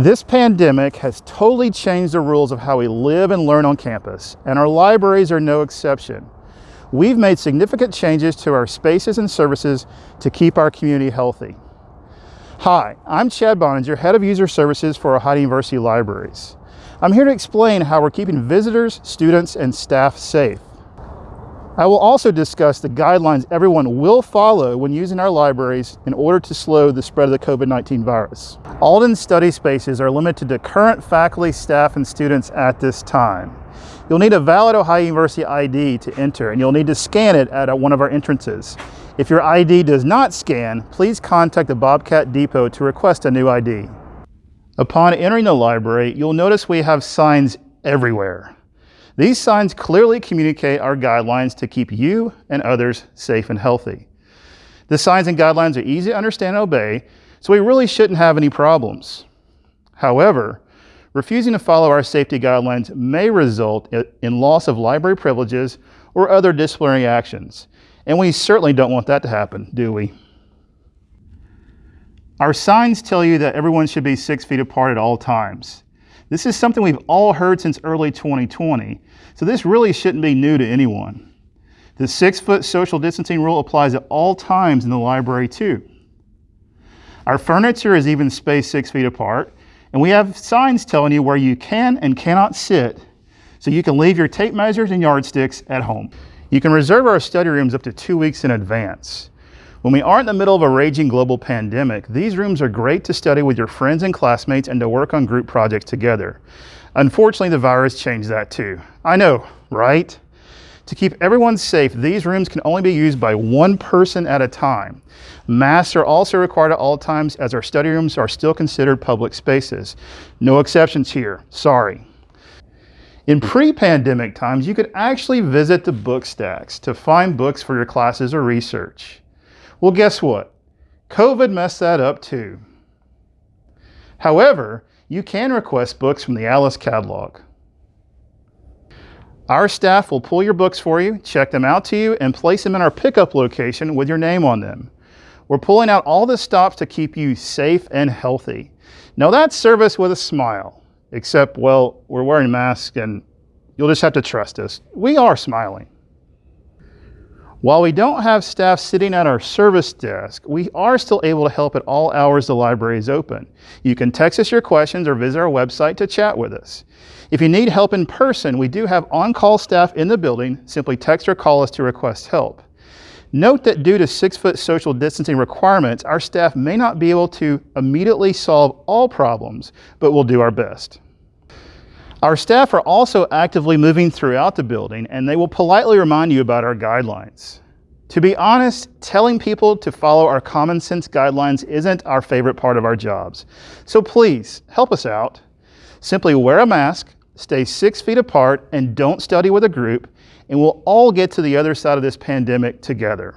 This pandemic has totally changed the rules of how we live and learn on campus, and our libraries are no exception. We've made significant changes to our spaces and services to keep our community healthy. Hi, I'm Chad Boeninger, Head of User Services for Ohio University Libraries. I'm here to explain how we're keeping visitors, students, and staff safe. I will also discuss the guidelines everyone will follow when using our libraries in order to slow the spread of the COVID-19 virus. Alden study spaces are limited to current faculty, staff, and students at this time. You'll need a valid Ohio University ID to enter, and you'll need to scan it at one of our entrances. If your ID does not scan, please contact the Bobcat Depot to request a new ID. Upon entering the library, you'll notice we have signs everywhere. These signs clearly communicate our guidelines to keep you and others safe and healthy. The signs and guidelines are easy to understand and obey, so we really shouldn't have any problems. However, refusing to follow our safety guidelines may result in loss of library privileges or other disciplinary actions, and we certainly don't want that to happen, do we? Our signs tell you that everyone should be six feet apart at all times. This is something we've all heard since early 2020, so this really shouldn't be new to anyone. The six foot social distancing rule applies at all times in the library too. Our furniture is even spaced six feet apart, and we have signs telling you where you can and cannot sit, so you can leave your tape measures and yardsticks at home. You can reserve our study rooms up to two weeks in advance. When we aren't in the middle of a raging global pandemic, these rooms are great to study with your friends and classmates and to work on group projects together. Unfortunately, the virus changed that too. I know, right? To keep everyone safe, these rooms can only be used by one person at a time. Masks are also required at all times as our study rooms are still considered public spaces. No exceptions here, sorry. In pre-pandemic times, you could actually visit the book stacks to find books for your classes or research. Well, guess what? COVID messed that up too. However, you can request books from the Alice catalog. Our staff will pull your books for you, check them out to you, and place them in our pickup location with your name on them. We're pulling out all the stops to keep you safe and healthy. Now that's service with a smile, except, well, we're wearing masks and you'll just have to trust us. We are smiling. While we don't have staff sitting at our service desk, we are still able to help at all hours the library is open. You can text us your questions or visit our website to chat with us. If you need help in person, we do have on-call staff in the building. Simply text or call us to request help. Note that due to six-foot social distancing requirements, our staff may not be able to immediately solve all problems, but we'll do our best. Our staff are also actively moving throughout the building and they will politely remind you about our guidelines. To be honest, telling people to follow our common sense guidelines isn't our favorite part of our jobs. So please help us out. Simply wear a mask, stay six feet apart, and don't study with a group, and we'll all get to the other side of this pandemic together.